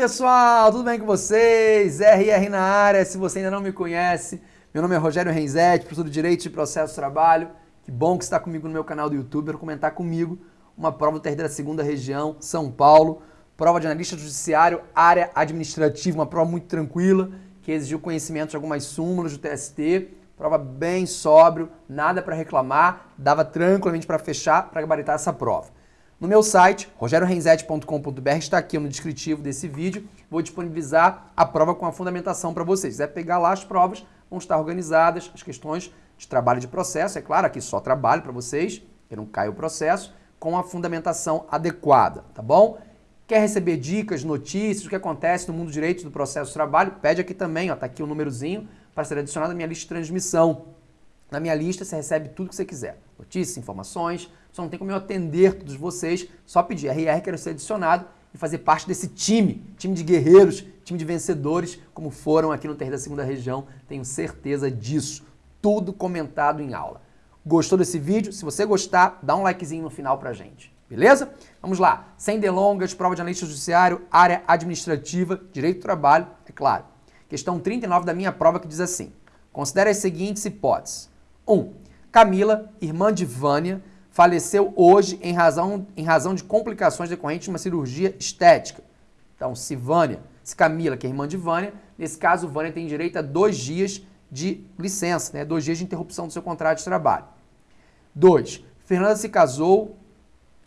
pessoal, tudo bem com vocês? RR na área, se você ainda não me conhece, meu nome é Rogério Renzetti, professor de Direito de Processo Trabalho. Que bom que você está comigo no meu canal do YouTube para comentar comigo uma prova do TRD da segunda região, São Paulo, prova de analista judiciário, área administrativa, uma prova muito tranquila, que exigiu conhecimento de algumas súmulas do TST, prova bem sóbrio, nada para reclamar, dava tranquilamente para fechar, para gabaritar essa prova. No meu site, rogeriorenzetti.com.br, está aqui no descritivo desse vídeo, vou disponibilizar a prova com a fundamentação para vocês. Se quiser pegar lá as provas, vão estar organizadas, as questões de trabalho de processo, é claro, aqui só trabalho para vocês, que não cai o processo, com a fundamentação adequada, tá bom? Quer receber dicas, notícias, o que acontece no mundo do direito do processo de trabalho? Pede aqui também, ó, tá aqui o númerozinho para ser adicionado à minha lista de transmissão. Na minha lista você recebe tudo que você quiser. Notícias, informações, só não tem como eu atender todos vocês, só pedir RR quero ser adicionado e fazer parte desse time, time de guerreiros, time de vencedores, como foram aqui no Terreiro da Segunda Região, tenho certeza disso. Tudo comentado em aula. Gostou desse vídeo? Se você gostar, dá um likezinho no final pra gente. Beleza? Vamos lá. Sem delongas, prova de analista judiciário, área administrativa, direito do trabalho, é claro. Questão 39 da minha prova que diz assim. Considere as seguintes hipóteses. 1. Um, Camila, irmã de Vânia, faleceu hoje em razão, em razão de complicações decorrentes de uma cirurgia estética. Então, se Vânia, se Camila, que é irmã de Vânia, nesse caso, Vânia tem direito a dois dias de licença, né? dois dias de interrupção do seu contrato de trabalho. 2. Fernanda se casou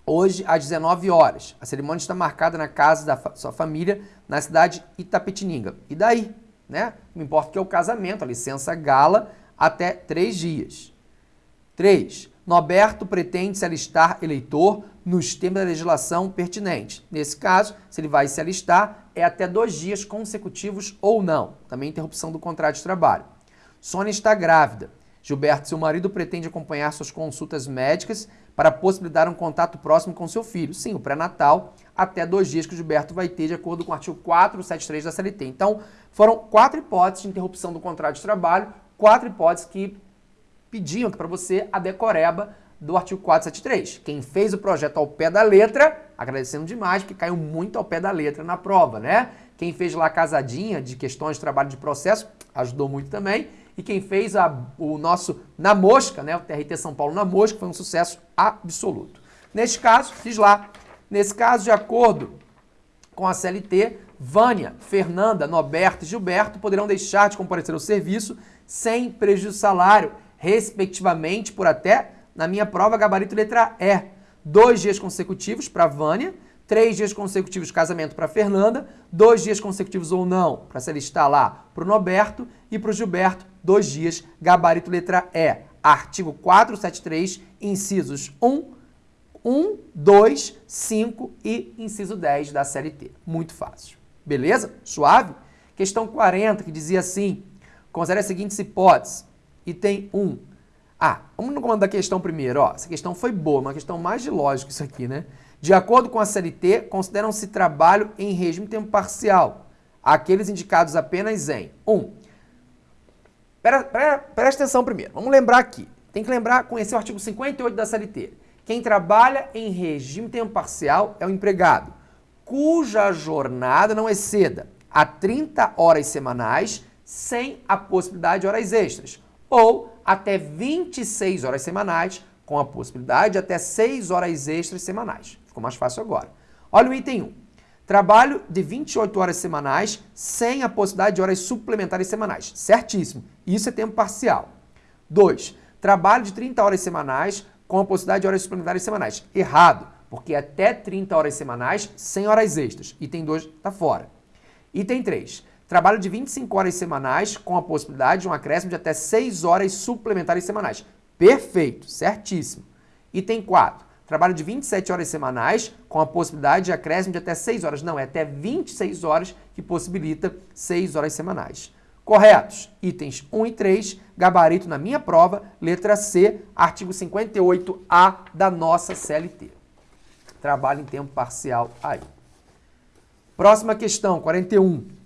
hoje às 19 horas. A cerimônia está marcada na casa da fa sua família, na cidade Itapetininga. E daí? Né? Não importa que é o casamento, a licença gala até três dias. 3. Noberto pretende se alistar eleitor nos termos da legislação pertinente. Nesse caso, se ele vai se alistar, é até dois dias consecutivos ou não. Também interrupção do contrato de trabalho. Sônia está grávida. Gilberto, seu marido, pretende acompanhar suas consultas médicas para possibilitar um contato próximo com seu filho. Sim, o pré-natal, até dois dias que o Gilberto vai ter, de acordo com o artigo 473 da CLT. Então, foram quatro hipóteses de interrupção do contrato de trabalho, quatro hipóteses que pediam aqui para você a decoreba do artigo 473. Quem fez o projeto ao pé da letra, agradecendo demais, porque caiu muito ao pé da letra na prova, né? Quem fez lá a casadinha de questões de trabalho de processo, ajudou muito também. E quem fez a, o nosso Na Mosca, né? O TRT São Paulo Na Mosca, foi um sucesso absoluto. Neste caso, fiz lá. Nesse caso, de acordo com a CLT, Vânia, Fernanda, Noberto e Gilberto poderão deixar de comparecer ao serviço sem prejuízo salário respectivamente, por até, na minha prova, gabarito letra E. Dois dias consecutivos para Vânia, três dias consecutivos casamento para Fernanda, dois dias consecutivos ou não, para se alistar lá para o Noberto e para o Gilberto, dois dias, gabarito letra E. Artigo 473, incisos 1, 1, 2, 5 e inciso 10 da CLT. Muito fácil. Beleza? Suave? Questão 40, que dizia assim, considere as seguintes hipóteses item 1. Ah, vamos no comando da questão primeiro. Ó. Essa questão foi boa, uma questão mais de lógica isso aqui, né? De acordo com a CLT, consideram-se trabalho em regime tempo parcial aqueles indicados apenas em 1. Um, presta atenção primeiro. Vamos lembrar aqui. Tem que lembrar, conhecer o artigo 58 da CLT. Quem trabalha em regime tempo parcial é o empregado, cuja jornada não exceda a 30 horas semanais sem a possibilidade de horas extras ou até 26 horas semanais, com a possibilidade de até 6 horas extras semanais. Ficou mais fácil agora. Olha o item 1. Trabalho de 28 horas semanais sem a possibilidade de horas suplementares semanais. Certíssimo. Isso é tempo parcial. 2. Trabalho de 30 horas semanais com a possibilidade de horas suplementares semanais. Errado, porque até 30 horas semanais sem horas extras. Item 2 está fora. Item 3 Trabalho de 25 horas semanais com a possibilidade de um acréscimo de até 6 horas suplementares semanais. Perfeito, certíssimo. Item 4. Trabalho de 27 horas semanais com a possibilidade de acréscimo de até 6 horas. Não, é até 26 horas que possibilita 6 horas semanais. Corretos. Itens 1 e 3, gabarito na minha prova, letra C, artigo 58A da nossa CLT. Trabalho em tempo parcial aí. Próxima questão, 41.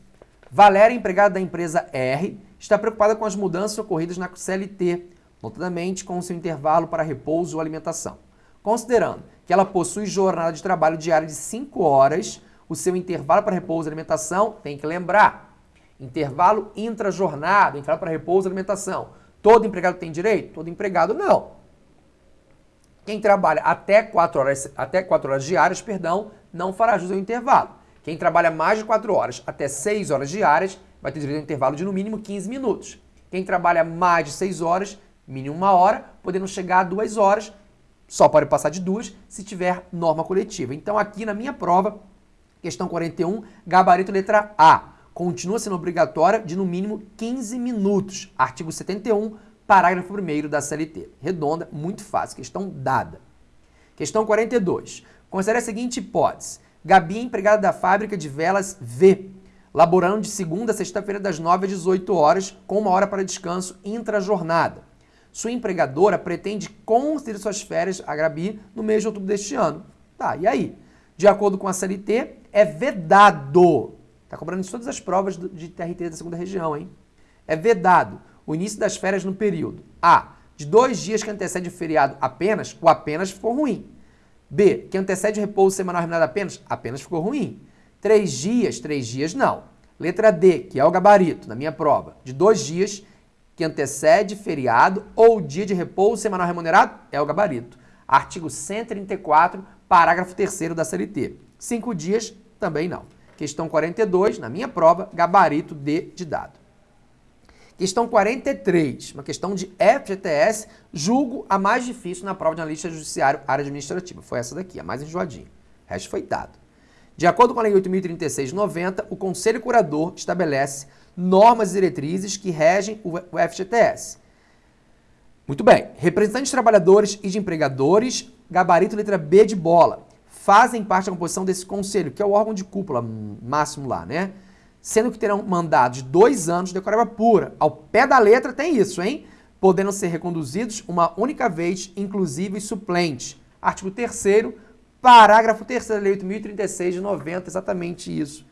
Valéria, empregada da empresa R, está preocupada com as mudanças ocorridas na CLT, notadamente com o seu intervalo para repouso ou alimentação. Considerando que ela possui jornada de trabalho diária de 5 horas, o seu intervalo para repouso e alimentação, tem que lembrar. Intervalo intra-jornada, intervalo para repouso e alimentação. Todo empregado tem direito? Todo empregado não. Quem trabalha até 4 horas, até 4 horas diárias, perdão, não fará jus ao intervalo. Quem trabalha mais de 4 horas até 6 horas diárias vai ter direito a um intervalo de no mínimo 15 minutos. Quem trabalha mais de 6 horas, mínimo uma hora, podendo chegar a 2 horas, só pode passar de duas se tiver norma coletiva. Então aqui na minha prova, questão 41, gabarito letra A. Continua sendo obrigatória de no mínimo 15 minutos. Artigo 71, parágrafo 1 da CLT. Redonda, muito fácil, questão dada. Questão 42. Considere a seguinte hipótese. Gabi empregada da fábrica de velas V, laborando de segunda a sexta-feira das 9 às 18 horas, com uma hora para descanso intra-jornada. Sua empregadora pretende conceder suas férias a Gabi no mês de outubro deste ano. Tá, e aí? De acordo com a CLT, é vedado. Tá cobrando em todas as provas de TRT da segunda região, hein? É vedado o início das férias no período A. De dois dias que antecede o feriado apenas, o apenas ficou ruim. B, que antecede o repouso semanal remunerado apenas, apenas ficou ruim. Três dias, três dias não. Letra D, que é o gabarito na minha prova, de dois dias que antecede feriado ou dia de repouso semanal remunerado, é o gabarito. Artigo 134, parágrafo 3 da CLT. Cinco dias, também não. Questão 42, na minha prova, gabarito D de dado. Questão 43, uma questão de FGTS, julgo a mais difícil na prova de analista judiciário área administrativa. Foi essa daqui, a mais enjoadinha. O resto foi dado. De acordo com a Lei 8.036-90, o Conselho Curador estabelece normas e diretrizes que regem o FGTS. Muito bem. Representantes de trabalhadores e de empregadores, gabarito letra B de bola, fazem parte da composição desse conselho, que é o órgão de cúpula máximo lá, né? Sendo que terão mandado de dois anos de decoreba pura. Ao pé da letra tem isso, hein? Podendo ser reconduzidos uma única vez, inclusive suplente. Artigo 3 parágrafo 3 da Lei 8.036 de 90, exatamente isso.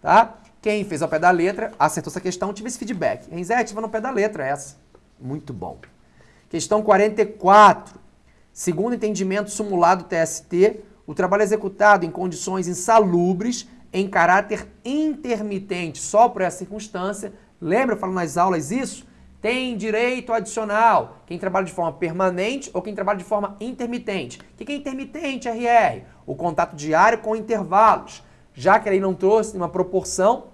Tá? Quem fez ao pé da letra, acertou essa questão, tive esse feedback. Renzete, vai no pé da letra essa. Muito bom. Questão 44. Segundo entendimento simulado TST, o trabalho executado em condições insalubres em caráter intermitente, só por essa circunstância. Lembra, eu falo nas aulas isso? Tem direito adicional. Quem trabalha de forma permanente ou quem trabalha de forma intermitente. O que é intermitente, RR? O contato diário com intervalos. Já que ele não trouxe uma proporção,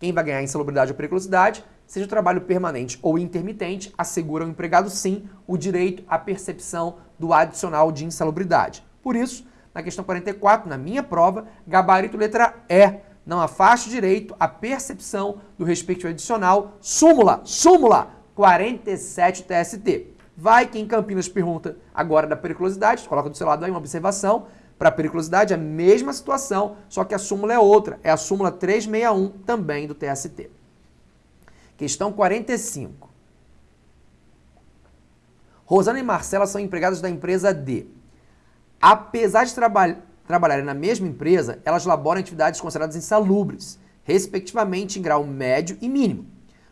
quem vai ganhar insalubridade ou periculosidade, seja o trabalho permanente ou intermitente, assegura ao empregado sim o direito à percepção do adicional de insalubridade. Por isso, na questão 44, na minha prova, gabarito letra E. Não afaste direito à percepção do respectivo adicional. Súmula, súmula 47 TST. Vai que em Campinas pergunta agora da periculosidade, coloca do seu lado aí uma observação. Para a periculosidade, a mesma situação, só que a súmula é outra. É a súmula 361, também do TST. Questão 45. Rosana e Marcela são empregadas da empresa D. Apesar de traba trabalharem na mesma empresa, elas laboram atividades consideradas insalubres, respectivamente em grau médio e mínimo.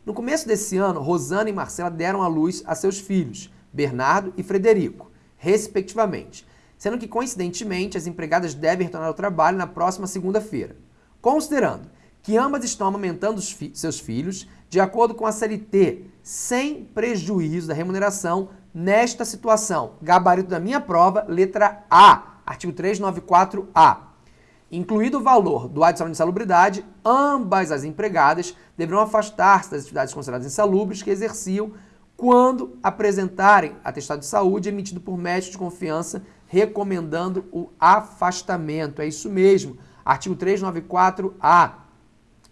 No começo desse ano, Rosana e Marcela deram à luz a seus filhos, Bernardo e Frederico, respectivamente, sendo que, coincidentemente, as empregadas devem retornar ao trabalho na próxima segunda-feira. Considerando que ambas estão amamentando fi seus filhos, de acordo com a CLT, sem prejuízo da remuneração, nesta situação. Gabarito da minha prova, letra A, artigo 394A. Incluído o valor do adicional de insalubridade, ambas as empregadas deverão afastar-se das atividades consideradas insalubres que exerciam quando apresentarem atestado de saúde emitido por médico de confiança recomendando o afastamento. É isso mesmo. Artigo 394A.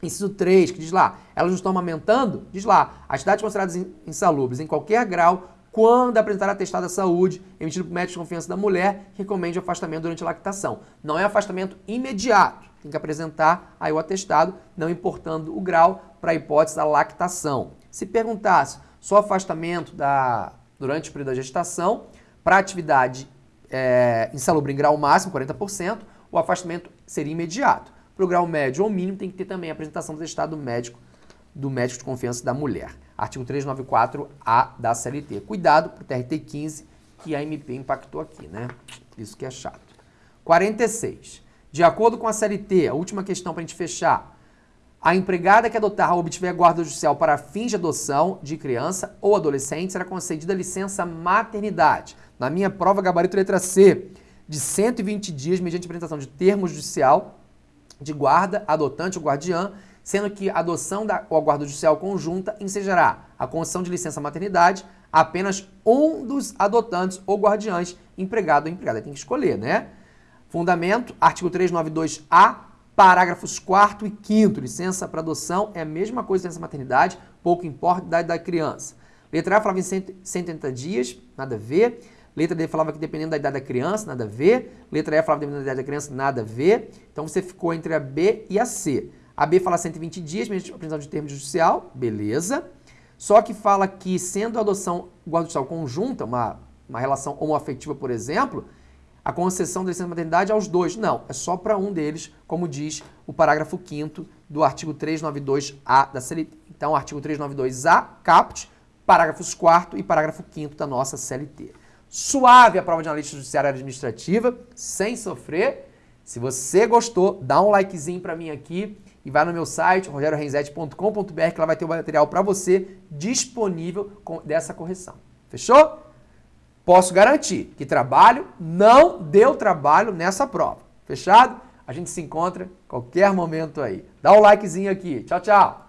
Inciso 3, que diz lá, elas não estão amamentando? Diz lá, atividades consideradas insalubres em qualquer grau quando apresentar atestado de saúde emitido por médico de confiança da mulher, recomende afastamento durante a lactação. Não é afastamento imediato, tem que apresentar aí o atestado, não importando o grau para a hipótese da lactação. Se perguntasse só afastamento da, durante o período da gestação, para atividade é, insalubre em grau máximo, 40%, o afastamento seria imediato. Para o grau médio ou mínimo, tem que ter também a apresentação do atestado médico do médico de confiança da mulher. Artigo 394A da CLT. Cuidado para o TRT 15, que a MP impactou aqui, né? Isso que é chato. 46. De acordo com a CLT, a última questão para a gente fechar, a empregada que adotar ou obtiver guarda judicial para fins de adoção de criança ou adolescente será concedida licença maternidade. Na minha prova, gabarito letra C, de 120 dias mediante apresentação de termo judicial de guarda, adotante ou guardiã, sendo que a adoção da, ou a guarda judicial conjunta ensejará a concessão de licença maternidade apenas um dos adotantes ou guardiães, empregado ou empregada. Tem que escolher, né? Fundamento, artigo 392A, Parágrafos 4 e 5 licença para adoção é a mesma coisa licença maternidade, pouco importa a idade da criança. Letra A falava em 180 dias, nada a ver. Letra D falava que dependendo da idade da criança, nada a ver. Letra E falava dependendo da idade da criança, nada a ver. Então você ficou entre a B e a C. A B fala 120 dias, mesmo apresentação de termo judicial, beleza. Só que fala que sendo a adoção guarda judicial conjunta, uma, uma relação homoafetiva, por exemplo, a concessão da licença maternidade aos dois. Não, é só para um deles, como diz o parágrafo 5 do artigo 392A da CLT. Então, artigo 392A, caput, parágrafos 4 e parágrafo 5 da nossa CLT. Suave a prova de analista judiciária administrativa, sem sofrer. Se você gostou, dá um likezinho para mim aqui e vai no meu site, rogerorenzete.com.br, que lá vai ter o material para você disponível dessa correção. Fechou? Posso garantir que trabalho não deu trabalho nessa prova. Fechado? A gente se encontra qualquer momento aí. Dá um likezinho aqui. Tchau, tchau.